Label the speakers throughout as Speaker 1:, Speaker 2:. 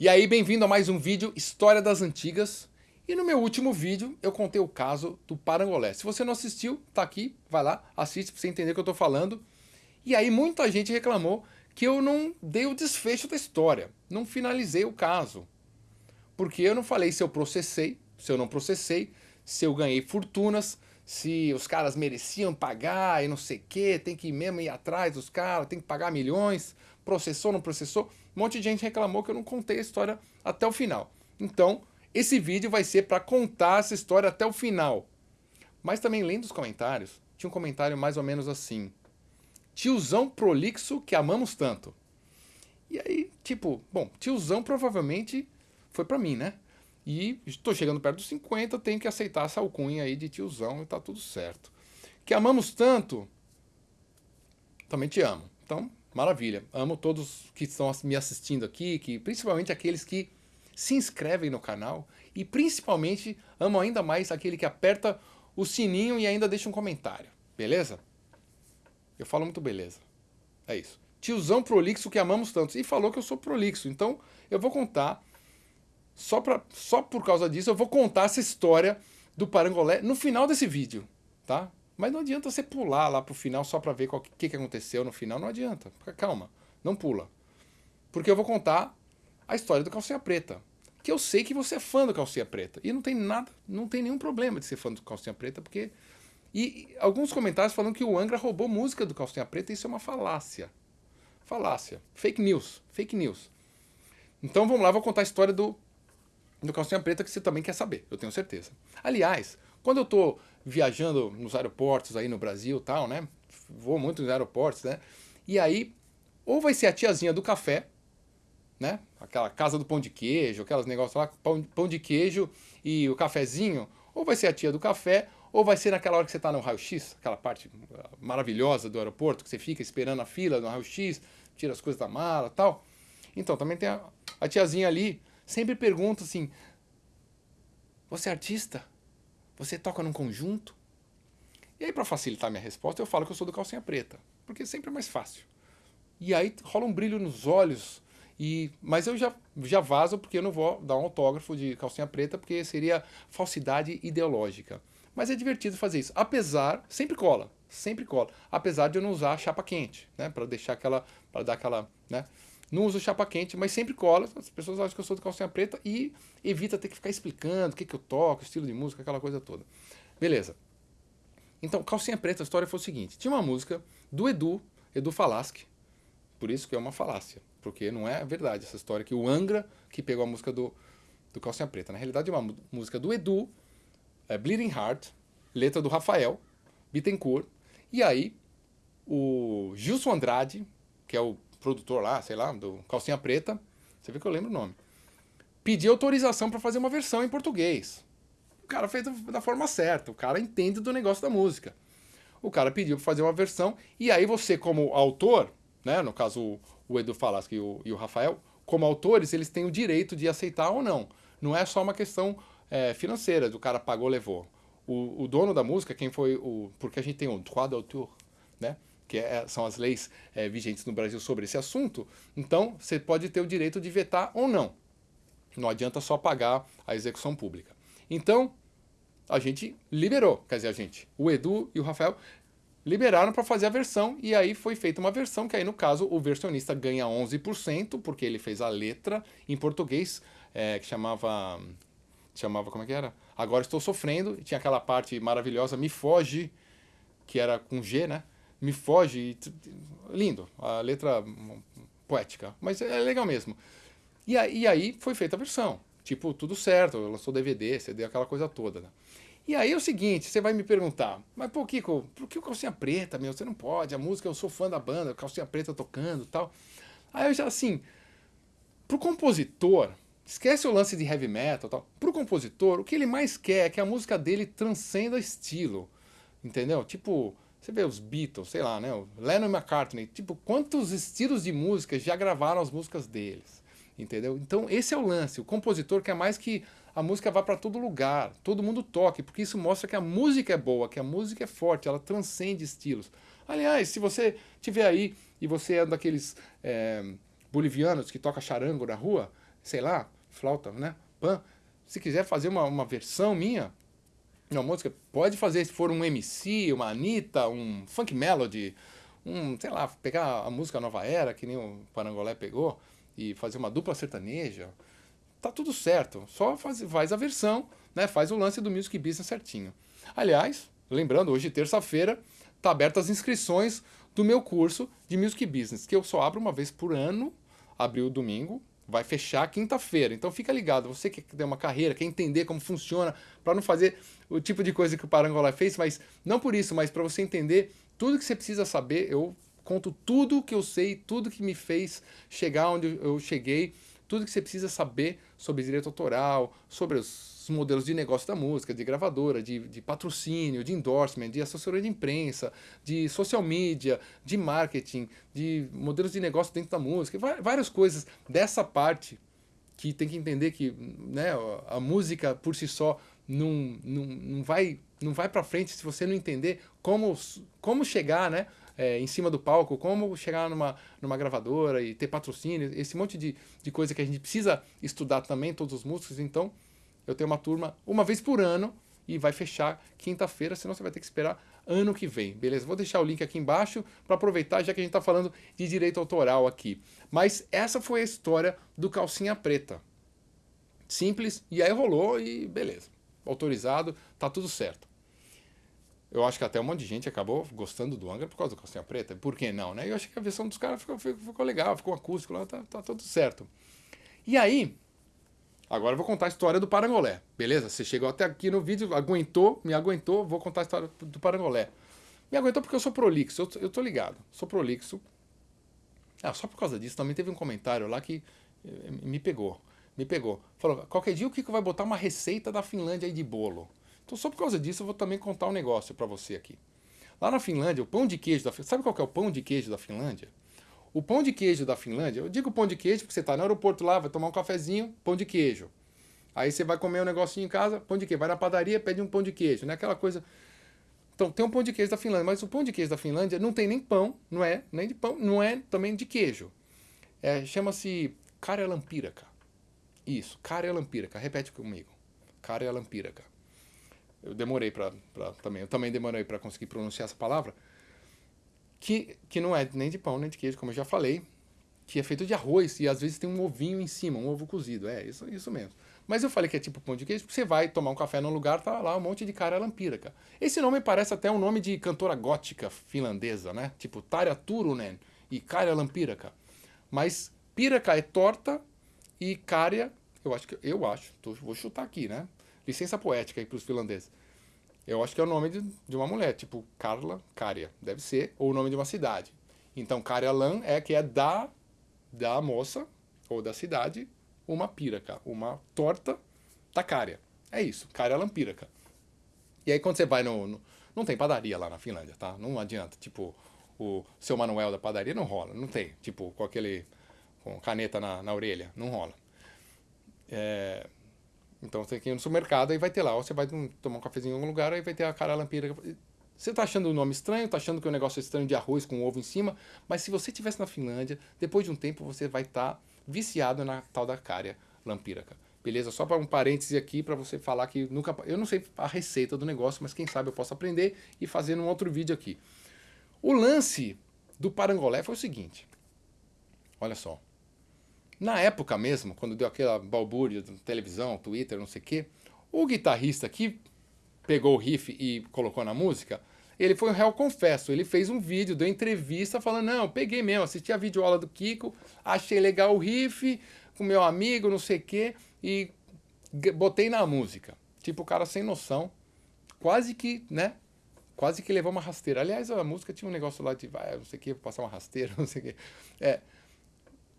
Speaker 1: E aí, bem-vindo a mais um vídeo História das Antigas. E no meu último vídeo eu contei o caso do Parangolé. Se você não assistiu, tá aqui, vai lá, assiste pra você entender o que eu tô falando. E aí muita gente reclamou que eu não dei o desfecho da história, não finalizei o caso. Porque eu não falei se eu processei, se eu não processei, se eu ganhei fortunas, se os caras mereciam pagar e não sei o que, tem que mesmo ir atrás dos caras, tem que pagar milhões, processou, não processou. Um monte de gente reclamou que eu não contei a história até o final. Então, esse vídeo vai ser para contar essa história até o final. Mas também lendo os comentários, tinha um comentário mais ou menos assim. Tiozão prolixo que amamos tanto. E aí, tipo, bom, tiozão provavelmente foi para mim, né? E estou chegando perto dos 50, tenho que aceitar essa alcunha aí de tiozão e tá tudo certo. Que amamos tanto, também te amo. Então, Maravilha. Amo todos que estão me assistindo aqui, que principalmente aqueles que se inscrevem no canal e principalmente amo ainda mais aquele que aperta o sininho e ainda deixa um comentário. Beleza? Eu falo muito beleza. É isso. Tiozão prolixo que amamos tanto. E falou que eu sou prolixo. Então eu vou contar, só, pra, só por causa disso, eu vou contar essa história do Parangolé no final desse vídeo. Tá? Mas não adianta você pular lá pro final só para ver o que, que aconteceu no final. Não adianta. Calma. Não pula. Porque eu vou contar a história do Calcinha Preta. Que eu sei que você é fã do Calcinha Preta. E não tem nada, não tem nenhum problema de ser fã do Calcinha Preta, porque... E alguns comentários falando que o Angra roubou música do Calcinha Preta, isso é uma falácia. Falácia. Fake news. Fake news. Então vamos lá, vou contar a história do, do Calcinha Preta que você também quer saber, eu tenho certeza. Aliás, quando eu estou viajando nos aeroportos aí no Brasil tal, né? Vou muito nos aeroportos, né? E aí, ou vai ser a tiazinha do café, né? Aquela casa do pão de queijo, aquelas negócios lá, pão, pão de queijo e o cafezinho, ou vai ser a tia do café, ou vai ser naquela hora que você está no raio-x, aquela parte maravilhosa do aeroporto, que você fica esperando a fila no raio-x, tira as coisas da mala tal. Então, também tem a, a tiazinha ali, sempre pergunta assim, você é artista? Você toca num conjunto? E aí, para facilitar minha resposta, eu falo que eu sou do calcinha preta, porque sempre é mais fácil. E aí rola um brilho nos olhos, e mas eu já, já vazo porque eu não vou dar um autógrafo de calcinha preta, porque seria falsidade ideológica. Mas é divertido fazer isso, apesar, sempre cola, sempre cola, apesar de eu não usar chapa quente, né, para deixar aquela, para dar aquela, né, não uso chapa quente, mas sempre cola. As pessoas acham que eu sou do calcinha preta e evita ter que ficar explicando o que, que eu toco, estilo de música, aquela coisa toda. Beleza. Então, calcinha preta, a história foi o seguinte. Tinha uma música do Edu, Edu Falaschi. Por isso que é uma falácia. Porque não é verdade essa história que o Angra que pegou a música do, do Calcinha Preta. Na realidade é uma música do Edu, é Bleeding Heart, letra do Rafael Bittencourt. E aí o Gilson Andrade, que é o produtor lá, sei lá, do Calcinha Preta, você vê que eu lembro o nome, pediu autorização para fazer uma versão em português. O cara fez da forma certa, o cara entende do negócio da música. O cara pediu para fazer uma versão, e aí você como autor, né, no caso o Edu Falaschi e o, e o Rafael, como autores, eles têm o direito de aceitar ou não. Não é só uma questão é, financeira, do cara pagou, levou. O, o, dono da música, quem foi o... Porque a gente tem o droit d'auteur, né? Que é, são as leis é, vigentes no Brasil sobre esse assunto, então você pode ter o direito de vetar ou não. Não adianta só pagar a execução pública. Então, a gente liberou, quer dizer, a gente, o Edu e o Rafael liberaram para fazer a versão e aí foi feita uma versão que aí no caso o versionista ganha 11% porque ele fez a letra em português é, que chamava chamava como é que era? Agora estou sofrendo, tinha aquela parte maravilhosa me foge que era com G, né? Me foge. Lindo, a letra poética, mas é legal mesmo. E e aí foi feita a versão, tipo, tudo certo, lançou DVD, CD, aquela coisa toda. Né? E aí é o seguinte, você vai me perguntar, mas pô, Kiko, por que o Calcinha Preta, meu? Você não pode, a música, eu sou fã da banda, Calcinha Preta tocando e tal. Aí eu já, assim, pro compositor, esquece o lance de heavy metal e tal, pro compositor, o que ele mais quer é que a música dele transcenda estilo, entendeu? Tipo, você vê os Beatles, sei lá, né? O Lennon McCartney, tipo, quantos estilos de música já gravaram as músicas deles, entendeu? Então esse é o lance, o compositor quer mais que a música vá para todo lugar, todo mundo toque, porque isso mostra que a música é boa, que a música é forte, ela transcende estilos. Aliás, se você tiver aí e você é um daqueles é, bolivianos que toca charango na rua, sei lá, flauta, né? Pan. Se quiser fazer uma, uma versão minha, uma música, pode fazer se for um MC, uma Anitta, um funk melody, um, sei lá, pegar a música Nova Era, que nem o Parangolé pegou, e fazer uma dupla sertaneja, tá tudo certo. Só faz, faz a versão, né? Faz o lance do Music Business certinho. Aliás, lembrando, hoje terça-feira, tá abertas as inscrições do meu curso de Music Business, que eu só abro uma vez por ano, abriu domingo, vai fechar quinta-feira. Então fica ligado, você que tem uma carreira, quer entender como funciona, para não fazer o tipo de coisa que o Parangolé fez, mas não por isso, mas para você entender tudo que você precisa saber, eu conto tudo que eu sei, tudo que me fez chegar onde eu cheguei, tudo que você precisa saber sobre direito autoral, sobre os modelos de negócio da música, de gravadora, de, de patrocínio, de endorsement, de assessoria de imprensa, de social media, de marketing, de modelos de negócio dentro da música, várias coisas dessa parte que tem que entender que né, a música por si só não, não, não vai, não vai para frente se você não entender como, como chegar né, é, em cima do palco, como chegar numa, numa gravadora e ter patrocínio, esse monte de, de coisa que a gente precisa estudar também, todos os músicos. Então, eu tenho uma turma uma vez por ano e vai fechar quinta-feira, senão você vai ter que esperar ano que vem, beleza? Vou deixar o link aqui embaixo para aproveitar, já que a gente está falando de direito autoral aqui. Mas essa foi a história do Calcinha Preta. Simples, e aí rolou e beleza. Autorizado, tá tudo certo. Eu acho que até um monte de gente acabou gostando do Angra por causa do Calcinha Preta. Por que não, né? Eu acho que a versão dos caras ficou, ficou, legal, ficou acústico lá, tá, tá tudo certo. E aí, agora eu vou contar a história do Parangolé, beleza? Você chegou até aqui no vídeo, aguentou, me aguentou, vou contar a história do Parangolé. Me aguentou porque eu sou prolixo, eu, eu tô ligado, sou prolixo. Ah, só por causa disso, também teve um comentário lá que eh, me pegou, me pegou. Falou, qualquer dia o Kiko vai botar uma receita da Finlândia aí de bolo. Então, só por causa disso, eu vou também contar um negócio para você aqui. Lá na Finlândia, o pão de queijo da Finlândia. Sabe qual é o pão de queijo da Finlândia? O pão de queijo da Finlândia, eu digo pão de queijo porque você está no aeroporto lá, vai tomar um cafezinho, pão de queijo. Aí você vai comer um negocinho em casa, pão de queijo. Vai na padaria, pede um pão de queijo, né? Aquela coisa. Então, tem um pão de queijo da Finlândia, mas o pão de queijo da Finlândia não tem nem pão, não é nem de pão, não é também de queijo. É, Chama-se Karelampiraka. Isso, Karelampiraka. Repete comigo. Karelampiraka eu demorei para também, eu também demorei para conseguir pronunciar essa palavra, que, que não é nem de pão nem de queijo, como eu já falei, que é feito de arroz e às vezes tem um ovinho em cima, um ovo cozido, é isso, isso mesmo. Mas eu falei que é tipo pão de queijo, porque você vai tomar um café num lugar, tá lá um monte de cara lampíraca. Esse nome parece até um nome de cantora gótica finlandesa, né? Tipo Tarja Turunen e Karja Lampiraca. Mas piraca é torta e Karja, eu acho que eu acho, tô, vou chutar aqui, né? Licença poética aí para os finlandeses. Eu acho que é o nome de, de uma mulher, tipo Carla Karja, deve ser, ou o nome de uma cidade. Então Karjalan é que é da, da moça, ou da cidade, uma piraca, uma torta da Karja. É isso, Karjalan piraca. E aí quando você vai no, no, Não tem padaria lá na Finlândia, tá? Não adianta, tipo, o seu Manuel da padaria não rola, não tem. Tipo, com aquele... com caneta na, na orelha, não rola. É, então você tem que ir no supermercado, aí vai ter lá, ou você vai tomar um cafezinho em algum lugar, aí vai ter a cara lampira. Você está achando o nome estranho, está achando que o negócio é estranho de arroz com ovo em cima, mas se você estivesse na Finlândia, depois de um tempo você vai estar tá viciado na tal da cária lampíraca. Beleza? Só para um parêntese aqui para você falar que nunca. Eu não sei a receita do negócio, mas quem sabe eu posso aprender e fazer num outro vídeo aqui. O lance do parangolé foi o seguinte. Olha só. Na época mesmo, quando deu aquela balbúrdia de televisão, Twitter, não sei o quê, o guitarrista que pegou o riff e colocou na música, ele foi um réu confesso. Ele fez um vídeo, deu entrevista falando, não, peguei mesmo, assisti a videoaula do Kiko, achei legal o riff, com meu amigo, não sei o quê, e botei na música. Tipo, o cara sem noção, quase que, né, quase que levou uma rasteira. Aliás, a música tinha um negócio lá de, vai, não sei o que, passar uma rasteira, não sei o que. É,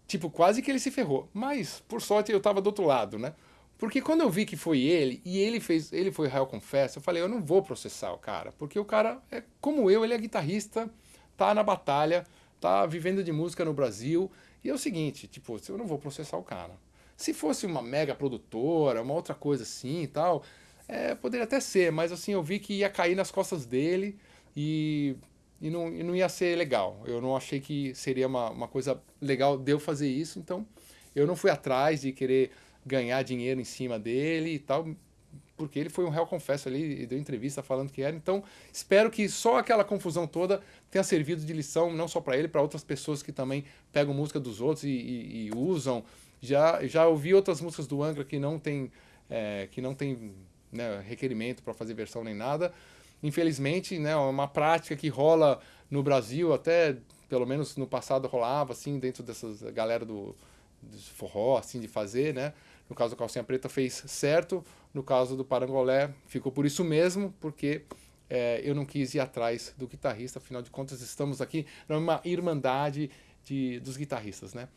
Speaker 1: Tipo, quase que ele se ferrou. Mas, por sorte, eu tava do outro lado, né? Porque quando eu vi que foi ele, e ele fez, ele foi réu confesso, eu falei, eu não vou processar o cara, porque o cara é como eu, ele é guitarrista, tá na batalha, tá vivendo de música no Brasil, e é o seguinte, tipo, eu não vou processar o cara. Se fosse uma mega produtora, uma outra coisa assim e tal, é, poderia até ser, mas assim, eu vi que ia cair nas costas dele e e não, e não ia ser legal. Eu não achei que seria uma, uma coisa legal de eu fazer isso, então Eu não fui atrás de querer ganhar dinheiro em cima dele e tal, porque ele foi um réu confesso ali e deu entrevista falando que era. Então, espero que só aquela confusão toda tenha servido de lição, não só para ele, para outras pessoas que também pegam música dos outros e, e, e, usam. Já, já ouvi outras músicas do Angra que não tem, é, que não tem né, requerimento para fazer versão nem nada. Infelizmente, né, é uma prática que rola no Brasil, até pelo menos no passado rolava, assim, dentro dessas galera do, do forró, assim, de fazer, né? No caso do Calcinha Preta fez certo, no caso do Parangolé ficou por isso mesmo, porque é, eu não quis ir atrás do guitarrista, afinal de contas estamos aqui numa irmandade de, dos guitarristas, né?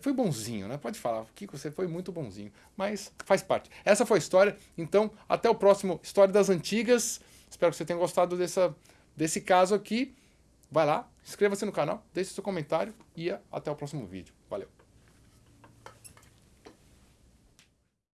Speaker 1: Foi bonzinho, né? Pode falar, Kiko, você foi muito bonzinho, mas faz parte. Essa foi a história, então até o próximo História das Antigas. Espero que você tenha gostado dessa, desse caso aqui. Vai lá, inscreva-se no canal, deixe seu comentário e até o próximo vídeo. Valeu!